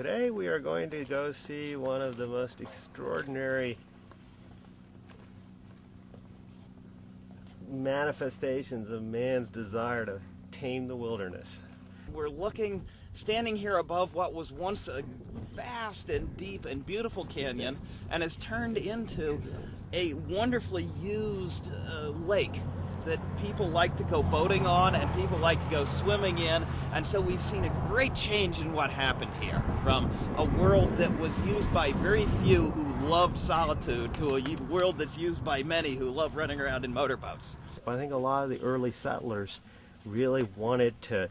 Today we are going to go see one of the most extraordinary manifestations of man's desire to tame the wilderness. We're looking, standing here above what was once a vast and deep and beautiful canyon and has turned into a wonderfully used uh, lake that people like to go boating on and people like to go swimming in. And so we've seen a great change in what happened here from a world that was used by very few who loved solitude to a world that's used by many who love running around in motorboats. I think a lot of the early settlers really wanted to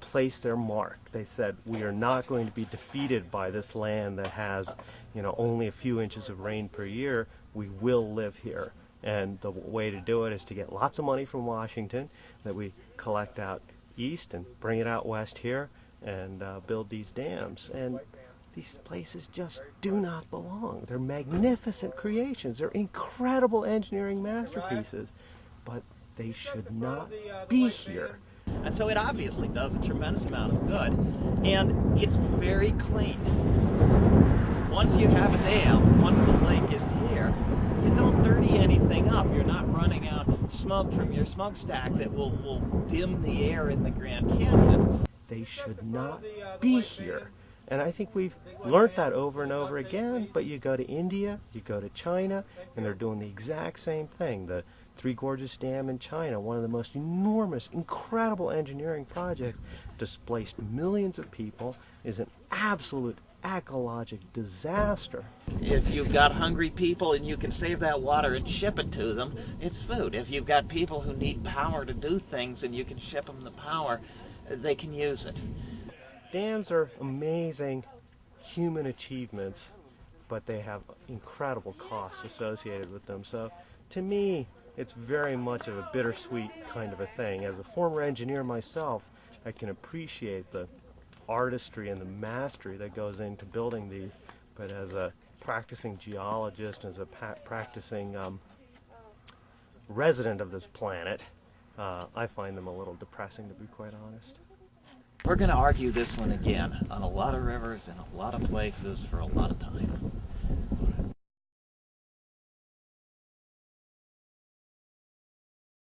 place their mark. They said, we are not going to be defeated by this land that has, you know, only a few inches of rain per year. We will live here. And the way to do it is to get lots of money from Washington that we collect out east and bring it out west here and uh, build these dams. And these places just do not belong. They're magnificent creations. They're incredible engineering masterpieces, but they should not be here. And so it obviously does a tremendous amount of good. And it's very clean. Once you have a dam, once the lake is you don't dirty anything up. You're not running out smoke from your smokestack that will, will dim the air in the Grand Canyon. They should not be here. And I think we've learned that over and over again, but you go to India, you go to China, and they're doing the exact same thing. The Three Gorges Dam in China, one of the most enormous, incredible engineering projects, displaced millions of people, is an absolute ecologic disaster. If you've got hungry people and you can save that water and ship it to them, it's food. If you've got people who need power to do things and you can ship them the power, they can use it. Dams are amazing human achievements, but they have incredible costs associated with them. So to me, it's very much of a bittersweet kind of a thing. As a former engineer myself, I can appreciate the artistry and the mastery that goes into building these, but as a practicing geologist, as a practicing um, resident of this planet, uh, I find them a little depressing to be quite honest. We're going to argue this one again on a lot of rivers in a lot of places for a lot of time.